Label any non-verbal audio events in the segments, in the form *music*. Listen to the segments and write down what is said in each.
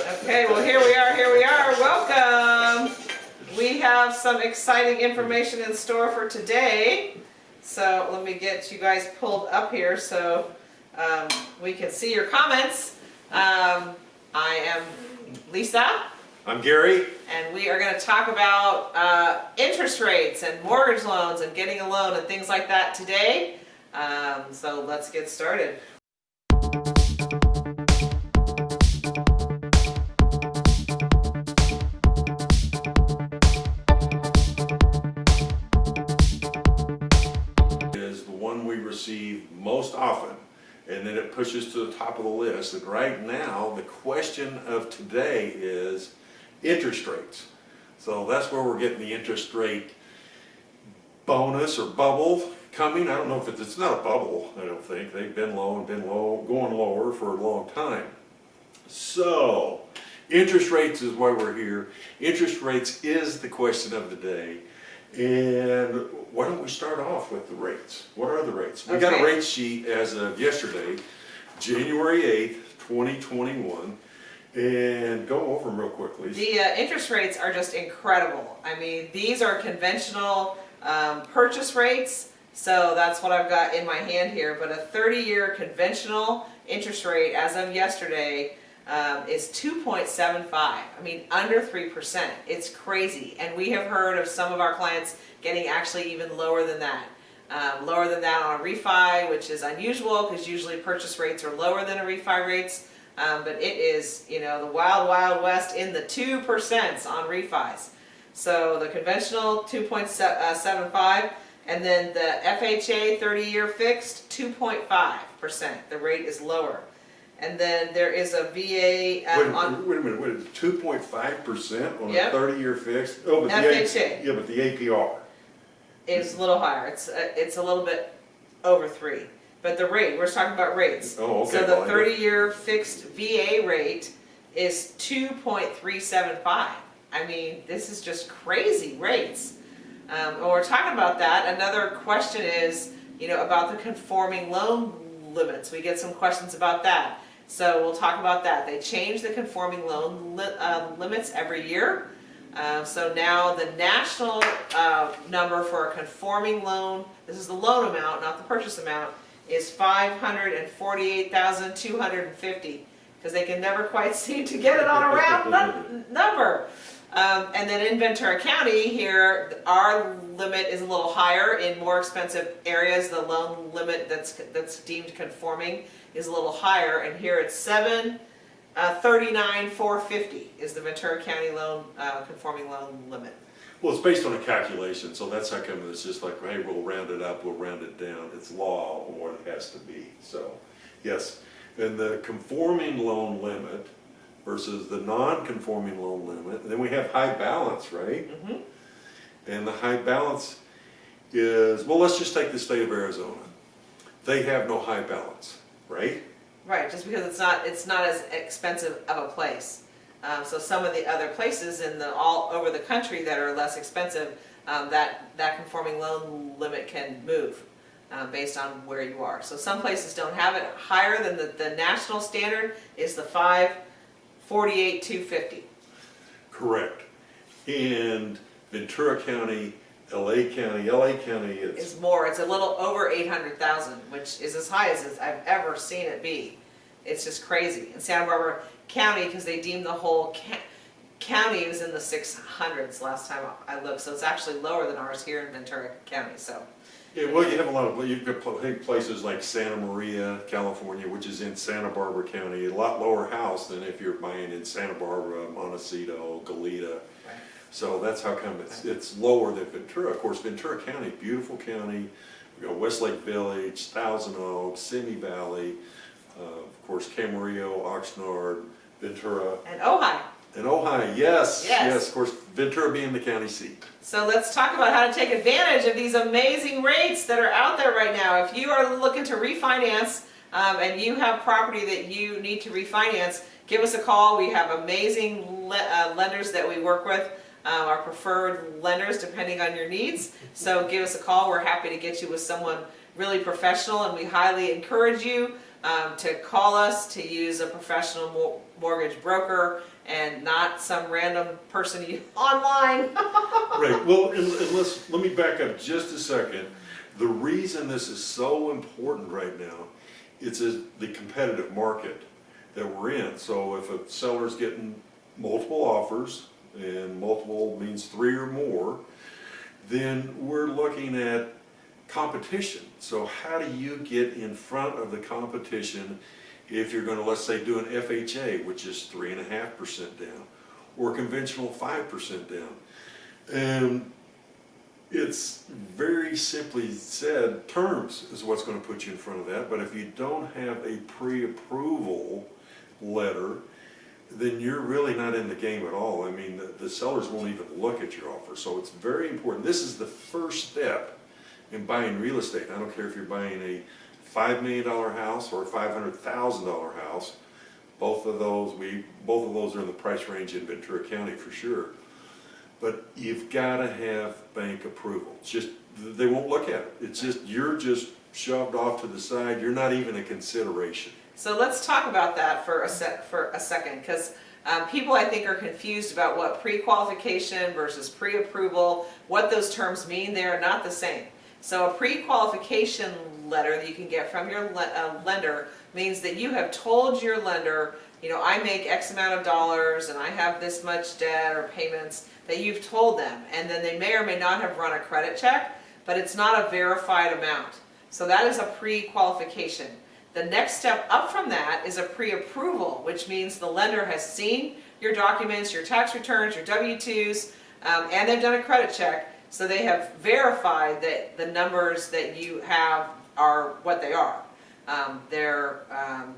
Okay, well, here we are, here we are, welcome. We have some exciting information in store for today. So let me get you guys pulled up here so um, we can see your comments. Um, I am Lisa, I'm Gary. and we are gonna talk about uh, interest rates and mortgage loans and getting a loan and things like that today. Um, So let's get started. And then it pushes to the top of the list. And right now, the question of today is interest rates. So that's where we're getting the interest rate bonus or bubble coming. I don't know if it's, it's not a bubble, I don't think. They've been low and been low, going lower for a long time. So, interest rates is why we're here. Interest rates is the question of the day. And why don't we start off with the rates? What are the rates? We got a rate sheet as of yesterday, January 8th, 2021. And go over them real quickly. The uh, interest rates are just incredible. I mean, these are conventional um, purchase rates, so that's what I've got in my hand here. But a 30-year conventional interest rate as of yesterday um, is 2.75. I mean, under 3%. It's crazy. And we have heard of some of our clients getting actually even lower than that. Um, lower than that on a refi, which is unusual because usually purchase rates are lower than a refi rates. Um, but it is, you know, the wild, wild west in the 2% on refis. So the conventional 2.75 and then the FHA 30-year fixed 2.5%. The rate is lower. And then there is a VA Wait, um, a on, minute, wait a minute, wait, two point five percent on a Yep. thirty-year fixed? Oh, but the A- FHA. Yeah, but the APR. is a little higher. It's, uh, it's a little bit over 3. But the rate, we're talking about rates. Oh, okay. So the well, I got- 30-year fixed VA rate is 2.375. I mean, this is just crazy rates. Um, and we're talking about that. Another question is, you know, about the conforming loan limits. We get some questions about that. So we'll talk about that. They change the conforming loan li- um, limits every year. Uh, so now the national uh, number for a conforming loan, this is the loan amount, not the purchase amount, is 548,250 because they can never quite *laughs* seem to get it on a round number. Um, and then in Ventura County here, our limit is a little higher. In more expensive areas, the loan limit that's that's deemed conforming is a little higher. And here it's seven uh, thirty-nine four fifty is the Ventura County loan uh, conforming loan limit. Well, it's based on a calculation, so that's how come it's just like, hey, we'll round it up, we'll round it down. It's law what it has to be, so, yes. And the conforming loan limit versus the non-conforming loan limit, and then we have high balance, right? Mhm. And the high balance is, well, let's just take the state of Arizona. They have no high balance, right? Right, just because it's not it's not as expensive of a place. Um, so some of the other places in the all over the country that are less expensive, um, that that conforming loan limit can move um, based on where you are. So some places don't have it higher than the, the national standard is the five forty eight two fifty. Correct. And Ventura County, LA County, LA County, is, it's more. It's a little over 800,000, which is as high as I've ever seen it be. It's just crazy. In Santa Barbara County, because they deemed the whole ca- county was in the 600s last time I looked, so it's actually lower than ours here in Ventura County, so. Yeah, well, you have a lot of, you've got places like Santa Maria, California, which is in Santa Barbara County, a lot lower house than if you're buying in Santa Barbara, Montecito, Goleta. So that's how come it's, it's lower than Ventura. Of course, Ventura County, beautiful county. We got Westlake Village, Thousand Oaks, Simi Valley, uh, of course, Camarillo, Oxnard, Ventura, And Ojai. And Ojai, yes, Yes. yes, of course, Ventura being the county seat. So let's talk about how to take advantage of these amazing rates that are out there right now. If you are looking to refinance um, and you have property that you need to refinance, give us a call. We have amazing le- uh, lenders that we work with, um, our preferred lenders depending on your needs. So give us a call. We're happy to get you with someone really professional and we highly encourage you um, to call us, to use a professional mo- mortgage broker and not some random person you *laughs* online. Right, well, and, and let's, let me back up just a second. The reason this is so important right now, it's a, the competitive market that we're in. So if a seller's getting multiple offers, and multiple means three or more, then we're looking at competition. So how do you get in front of the competition if you're gonna, let's say, do an FHA, which is three and a half percent down, or conventional five percent down? And it's very simply said, terms is what's gonna put you in front of that, but if you don't have a pre-approval letter, then you're really not in the game at all. I mean, the, the sellers won't even look at your offer, so it's very important. This is the first step in buying real estate. I don't care if you're buying a five million dollar house or a five hundred thousand dollar house. Both of those, we, both of those are in the price range in Ventura County for sure. But you've gotta have bank approval. It's just, they won't look at it. It's just, you're just shoved off to the side. You're not even a consideration. So let's talk about that for a sec, for a second, because um, people I think are confused about what pre-qualification versus pre-approval, what those terms mean, they are not the same. So a pre-qualification letter that you can get from your le- uh, lender means that you have told your lender, you know, I make X amount of dollars and I have this much debt or payments, that you've told them, and then they may or may not have run a credit check, but it's not a verified amount. So that is a pre-qualification. The next step up from that is a pre-approval, which means the lender has seen your documents, your tax returns, your W-2s, um, and they've done a credit check, so they have verified that the numbers that you have are what they are. Um, they're, um,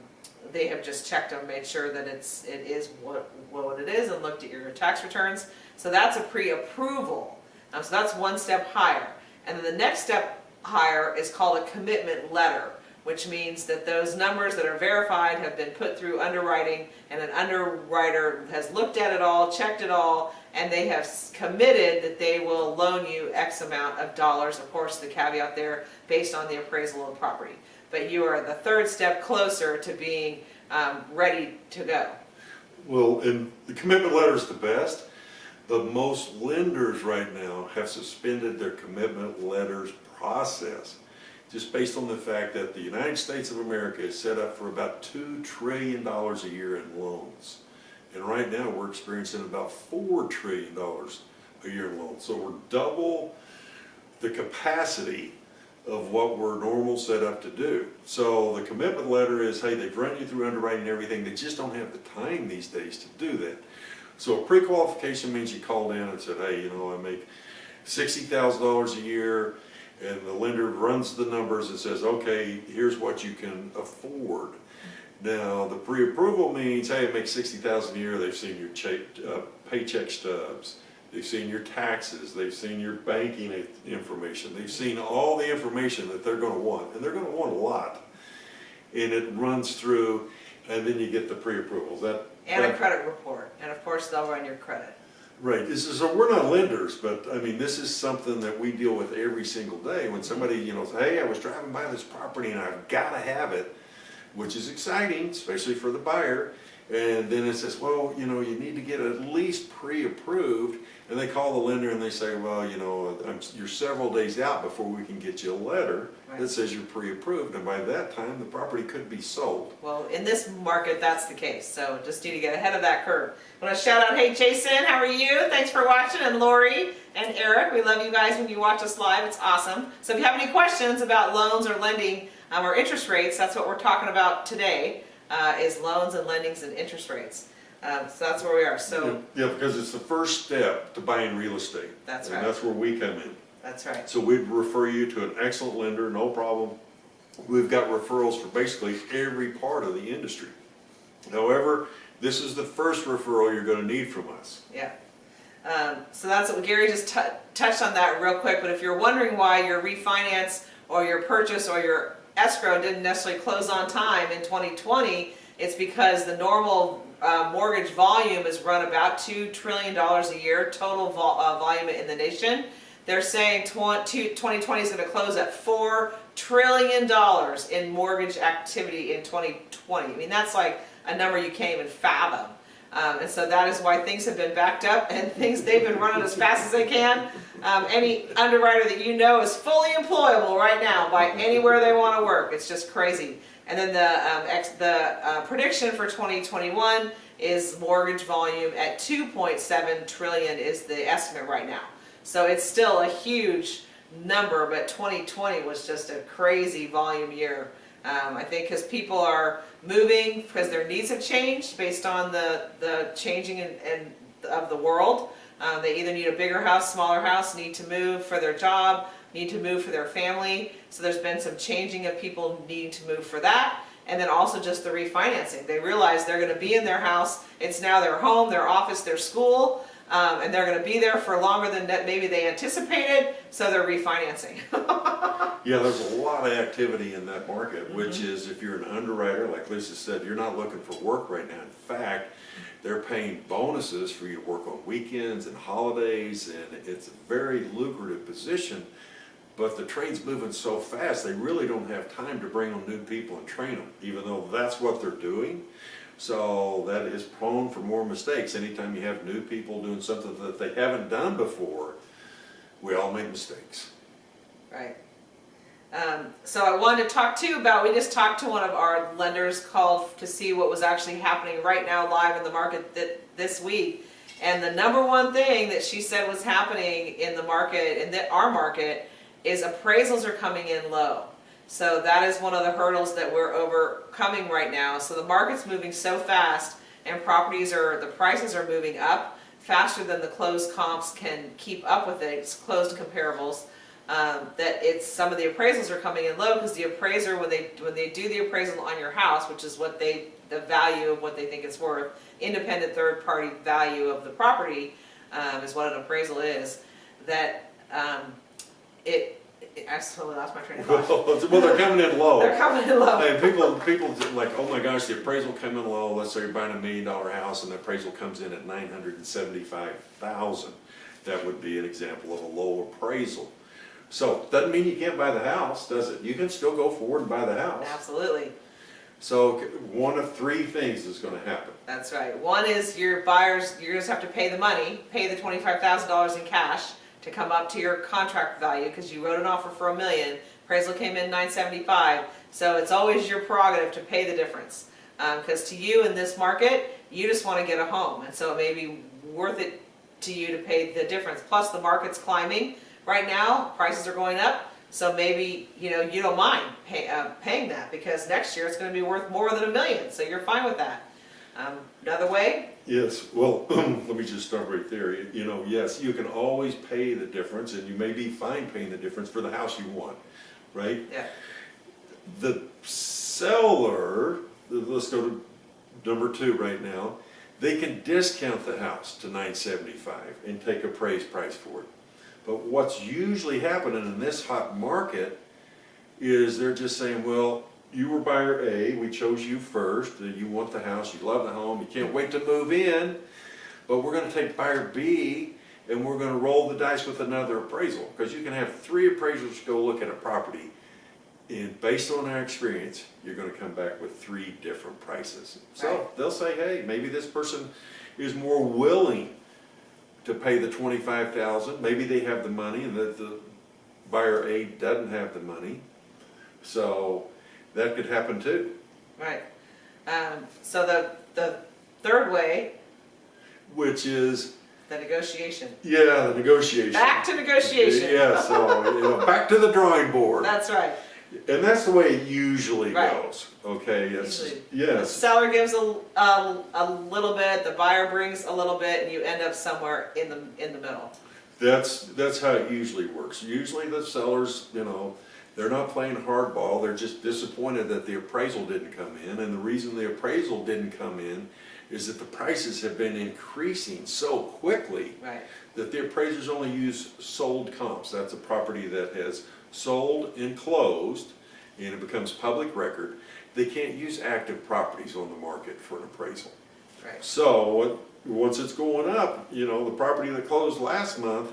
they have just checked them, made sure that it's, it is what, what it is, and looked at your tax returns. So that's a pre-approval. Um, so that's one step higher. And then the next step higher is called a commitment letter, which means that those numbers that are verified have been put through underwriting, and an underwriter has looked at it all, checked it all, and they have committed that they will loan you X amount of dollars, of course, the caveat there, based on the appraisal of the property. But you are the third step closer to being um, ready to go. Well, and the commitment letter is the best, but most lenders right now have suspended their commitment letters process. Just based on the fact that the United States of America is set up for about two trillion dollars a year in loans. And right now, we're experiencing about four trillion dollars a year in loans. So we're double the capacity of what we're normal set up to do. So the commitment letter is, hey, they've run you through underwriting and everything, they just don't have the time these days to do that. So a pre-qualification means you called in and said, hey, you know, I make sixty thousand dollars a year, and the lender runs the numbers and says, okay, here's what you can afford. Now, the pre-approval means, hey, I make sixty thousand a year, they've seen your check, uh, paycheck stubs, they've seen your taxes, they've seen your banking information, they've seen all the information that they're gonna want, and they're gonna want a lot. And it runs through, and then you get the pre-approvals, that. And a credit report, and of course, they'll run your credit. Right, this is, so we're not lenders, but I mean, this is something that we deal with every single day. When somebody, you know, says, hey, I was driving by this property and I've gotta have it, which is exciting, especially for the buyer. And then it says, well, you know, you need to get at least pre-approved. And they call the lender and they say, well, you know, I'm, you're several days out before we can get you a letter that says you're pre-approved. And by that time, the property could be sold. Well, in this market, that's the case, so just need to get ahead of that curve. I want to shout out, hey Jason, how are you? Thanks for watching, and Lori and Eric, we love you guys when you watch us live, it's awesome. So if you have any questions about loans or lending um, or interest rates, that's what we're talking about today, uh, is loans and lendings and interest rates. Um, so that's where we are, so, Yeah, because it's the first step to buying real estate. That's And right. that's where we come in. that's right. So we'd refer you to an excellent lender, no problem. We've got referrals for basically every part of the industry. However, this is the first referral you're gonna need from us. Yeah. Um, so that's what Gary just touched on that real quick. But if you're wondering why your refinance or your purchase or your escrow didn't necessarily close on time in 2020, it's because the normal uh, mortgage volume is run about two trillion dollars a year total vol- uh, volume in the nation. They're saying tw- 2020 is going to close at four trillion dollars in mortgage activity in 2020. I mean, that's like a number you can't even fathom. Um, and so that is why things have been backed up and things, they've been running as fast as they can. Um, any underwriter that you know is fully employable right now by anywhere they want to work. It's just crazy. And then the, um, ex, the uh, prediction for 2021 is mortgage volume at 2.7 trillion is the estimate right now. So it's still a huge number, but 2020 was just a crazy volume year. Um, I think because people are moving because their needs have changed based on the, the changing in, in, of the world. Um, they either need a bigger house, smaller house, need to move for their job, need to move for their family. So there's been some changing of people needing to move for that. And then also just the refinancing. They realize they're going to be in their house. It's now their home, their office, their school. Um, and they're going to be there for longer than that maybe they anticipated. So they're refinancing. *laughs* Yeah, there's a lot of activity in that market, which is if you're an underwriter, like Lisa said, you're not looking for work right now. In fact, they're paying bonuses for you to work on weekends and holidays, and it's a very lucrative position. But the trade's moving so fast, they really don't have time to bring on new people and train them, even though that's what they're doing. So that is prone for more mistakes. Anytime you have new people doing something that they haven't done before, we all make mistakes. Right. Um, so I wanted to talk to you about, we just talked to one of our lenders called to see what was actually happening right now live in the market th this week. And the number one thing that she said was happening in the market, in the, our market, is appraisals are coming in low. So that is one of the hurdles that we're overcoming right now. So the market's moving so fast and properties are, the prices are moving up faster than the closed comps can keep up with it, it's closed comparables. Um, that it's, some of the appraisals are coming in low because the appraiser, when they, when they do the appraisal on your house, which is what they, the value of what they think it's worth, independent third-party value of the property, um, is what an appraisal is, that, um, it, I totally lost my train of thought. *laughs* Well, they're coming in low. They're coming in low. And people, people like, oh my gosh, the appraisal came in low, let's say you're buying a million dollar house and the appraisal comes in at nine hundred and seventy-five thousand. That would be an example of a low appraisal. So, doesn't mean you can't buy the house, does it? You can still go forward and buy the house. Absolutely. So, one of three things is gonna happen. That's right. One is your buyers, you just have to pay the money, pay the twenty-five thousand dollars in cash to come up to your contract value, because you wrote an offer for a million, appraisal came in nine seventy-five, so it's always your prerogative to pay the difference. Because to you in this market, you just want to get a home, and so it may be worth it to you to pay the difference. Plus, the market's climbing right now, prices are going up, so maybe, you know, you don't mind pay, uh, paying that, because next year it's going to be worth more than a million, so you're fine with that. Um, another way, Yes, well, *clears throat* let me just start right there. You- know, yes, you can always pay the difference and you may be fine paying the difference for the house you want, right? yeah, The seller, let's go to number two right now, they can discount the house to nine seventy-five and take a appraised price for it. But what's usually happening in this hot market is they're just saying, well, you were buyer A, we chose you first, and you want the house, you love the home, you can't wait to move in, but we're gonna take buyer B and we're gonna roll the dice with another appraisal, because you can have three appraisers go look at a property and based on our experience, you're gonna come back with three different prices. So Right. they'll say, hey, maybe this person is more willing to pay the twenty-five thousand, maybe they have the money and that the buyer A doesn't have the money. So that could happen too, right. Um, so the, the third way, which is, the negotiation. yeah, the negotiation. Back to negotiation. Yeah, so, you know, back to the drawing board. That's right. And that's the way it usually Right. goes, okay? It's, Usually. The yes. seller gives a, a, a little bit, the buyer brings a little bit, and you end up somewhere in the, in the middle. That's, that's how it usually works. Usually the sellers, you know, they're not playing hardball, they're just disappointed that the appraisal didn't come in. And the reason the appraisal didn't come in is that the prices have been increasing so quickly Right, that the appraisers only use sold comps. That's a property that has sold and closed, and it becomes public record. They can't use active properties on the market for an appraisal. right. So, once it's going up, you know, the property that closed last month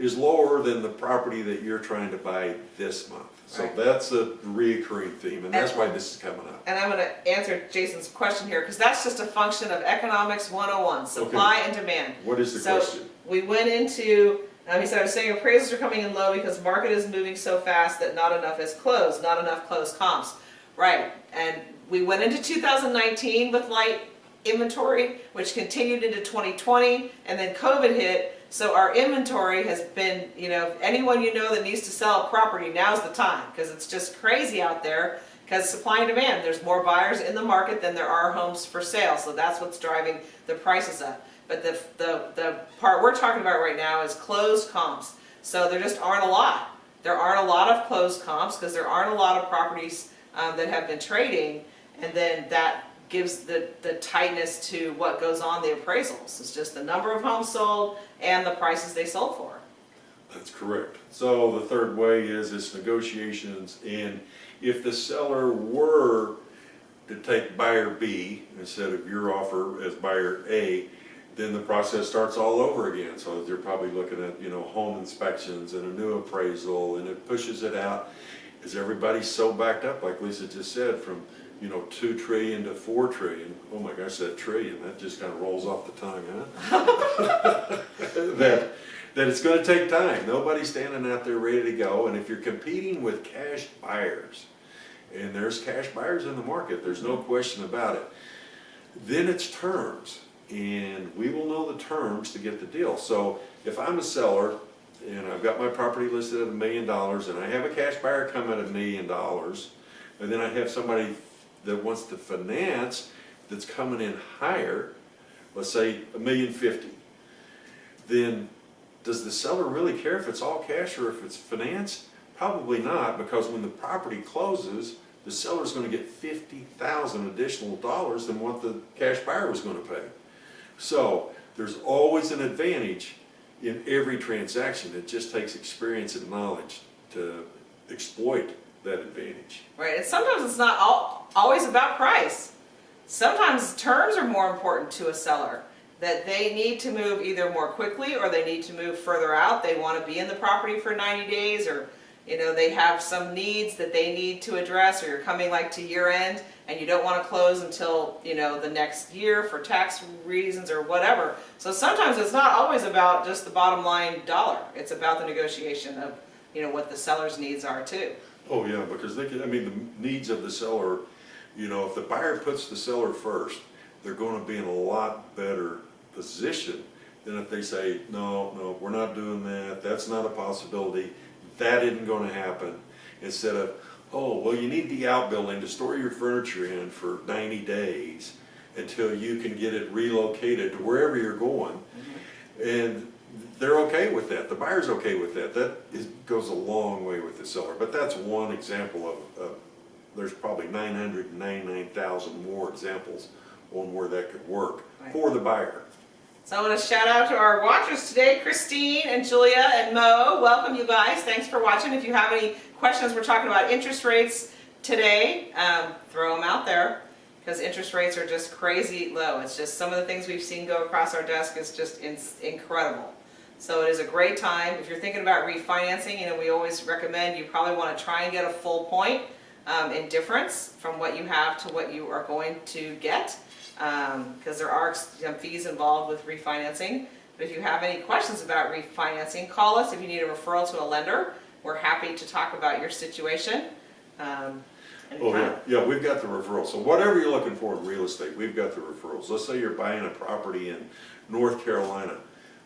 is lower than the property that you're trying to buy this month. So Right. that's a reoccurring theme, and that's why this is coming up. And I'm gonna answer Jason's question here, because that's just a function of economics 101, supply and demand. What is the So question? we went into, um, he said, I was saying appraisals are coming in low because market is moving so fast that not enough is closed, not enough closed comps. Right, and we went into 2019 with light inventory, which continued into 2020, and then COVID hit. So our inventory has been, you know, anyone you know that needs to sell a property, now's the time, because it's just crazy out there. Because supply and demand, there's more buyers in the market than there are homes for sale, so that's what's driving the prices up. But the, the, the part we're talking about right now is closed comps. So there just aren't a lot. There aren't a lot of closed comps because there aren't a lot of properties um, that have been trading. And then that gives the, the tightness to what goes on the appraisals. It's just the number of homes sold and the prices they sold for. That's correct. So the third way is it's negotiations, and if the seller were to take buyer B instead of your offer as buyer A, then the process starts all over again. So they're probably looking at, you know, home inspections and a new appraisal, and it pushes it out. Is everybody so backed up, like Lisa just said, from, you know, two trillion to four trillion? Oh my gosh, that trillion, that just kind of rolls off the tongue, huh? *laughs* That, that it's gonna take time. Nobody's standing out there ready to go, and if you're competing with cash buyers, and there's cash buyers in the market, there's no question about it, then it's terms, and we will know the terms to get the deal. So if I'm a seller, and I've got my property listed at a million dollars, and I have a cash buyer come at a million dollars, and then I have somebody that wants to finance that's coming in higher, let's say a million fifty, then does the seller really care if it's all cash or if it's financed? Probably not, because when the property closes, the seller's gonna get fifty thousand additional dollars than what the cash buyer was gonna pay. So, there's always an advantage in every transaction, it just takes experience and knowledge to exploit that advantage. Right, and sometimes it's not al always about price. Sometimes terms are more important to a seller, that they need to move either more quickly or they need to move further out. They want to be in the property for 90 days or, you know, they have some needs that they need to address or you're coming like to year end and you don't want to close until, you know, the next year for tax reasons or whatever. So sometimes it's not always about just the bottom line dollar. It's about the negotiation of, you know, what the seller's needs are too. Oh, yeah, because they can, I mean, the needs of the seller, you know, if the buyer puts the seller first, they're gonna be in a lot better position than if they say, no, no, we're not doing that, that's not a possibility, that isn't gonna happen. Instead of, oh, well, you need the outbuilding to store your furniture in for ninety days until you can get it relocated to wherever you're going. And they're okay with that, the buyer's okay with that, that is, goes a long way with the seller, but that's one example of, of, there's probably nine hundred and ninety-nine thousand more examples on where that could work for the buyer. So I want to shout out to our watchers today, Christine and Julia and Mo. Welcome you guys. Thanks for watching. If you have any questions, we're talking about interest rates today. Um, throw them out there because interest rates are just crazy low. It's just some of the things we've seen go across our desk is just in- incredible. So it is a great time. If you're thinking about refinancing, you know, we always recommend you probably want to try and get a full point um, in difference from what you have to what you are going to get because there are some fees involved with refinancing. But if you have any questions about refinancing, call us if you need a referral to a lender. We're happy to talk about your situation. Um, Oh, yeah, yeah, we've got the referrals, so whatever you're looking for in real estate, we've got the referrals. Let's say you're buying a property in North Carolina,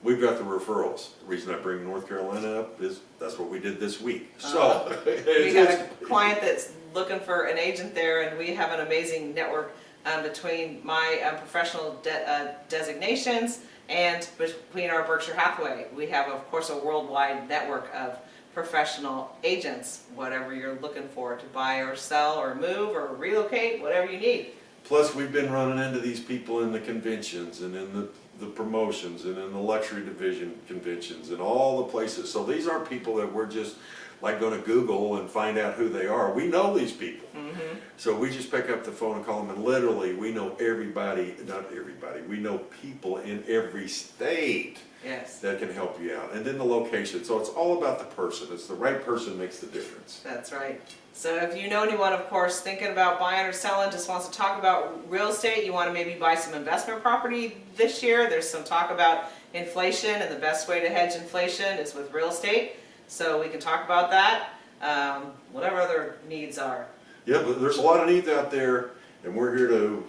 we've got the referrals. The reason I bring North Carolina up is, that's what we did this week, so. *laughs* We it's- have a client that's looking for an agent there and we have an amazing network um, between my um, professional de- uh, designations and between our Berkshire Hathaway. We have, of course, a worldwide network of professional agents, whatever you're looking for to buy or sell or move or relocate, whatever you need. Plus, we've been running into these people in the conventions and in the, the promotions and in the luxury division conventions and all the places. So these aren't people that we're just like go to Google and find out who they are. We know these people. Mm-hmm. So we just pick up the phone and call them, and literally, we know everybody, not everybody, we know people in every state Yes, that can help you out. And then the location, so it's all about the person. It's the right person makes the difference. that's right. So if you know anyone, of course, thinking about buying or selling, just wants to talk about real estate, you want to maybe buy some investment property this year, there's some talk about inflation and the best way to hedge inflation is with real estate. So we can talk about that, um, whatever other needs are. Yeah, but there's a lot of needs out there, and we're here to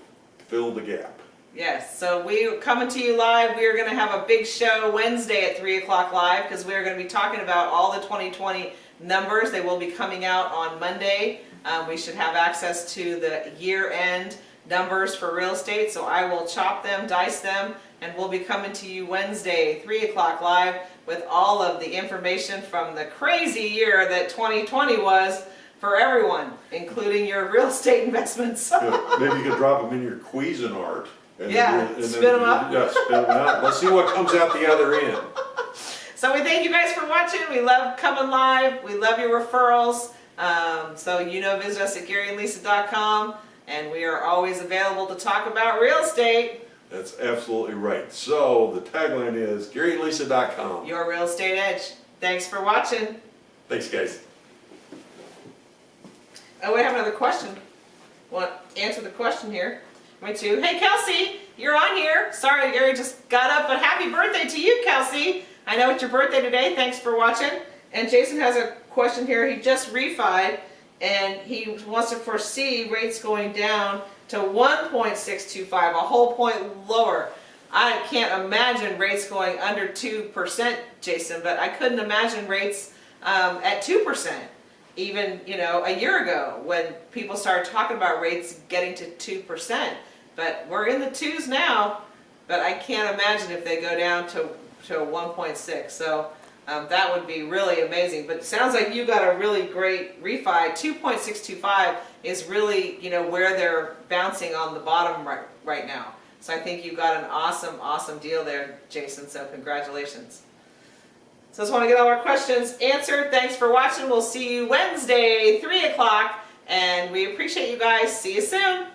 fill the gap. Yes, so we are coming to you live. We are going to have a big show Wednesday at 3 o'clock live because we are going to be talking about all the 2020 numbers. They will be coming out on Monday. Um, we should have access to the year-end numbers for real estate, so I will chop them, dice them, and we'll be coming to you Wednesday, 3 o'clock live with all of the information from the crazy year that 2020 was for everyone, including your real estate *laughs* investments. Yeah, Maybe you could drop them in your Cuisinart. and then Yeah, we'll- and then- spit 'em up. Yeah, them out. Let's see what comes out the other end. So we thank you guys for watching. We love coming live. We love your referrals. Um, so you know, visit us at GaryandLisa.com, and we are always available to talk about real estate. That's absolutely right. So the tagline is GaryandLisa.com. Your real estate edge. Thanks for watching. Thanks, guys. Oh, we have another question. Want to answer the question here? Me too. Hey, Kelsey, you're on here. Sorry, Gary just got up, but happy birthday to you, Kelsey. I know it's your birthday today. Thanks for watching. And Jason has a question here. He just refied, and he wants to foresee rates going down to 1.625, a whole point lower. I can't imagine rates going under 2%, Jason, but I couldn't imagine rates um, at 2% even you know a year ago when people started talking about rates getting to two percent. But we're in the twos now. But I can't imagine if they go down to to one point six. So um, that would be really amazing. But it sounds like you got a really great refi. Two point six two five is really you know where they're bouncing on the bottom right right now. So I think you got an awesome awesome deal there, Jason. So congratulations. So I just want to get all our questions answered. Thanks for watching. We'll see you Wednesday, 3 o'clock. And we appreciate you guys. See you soon.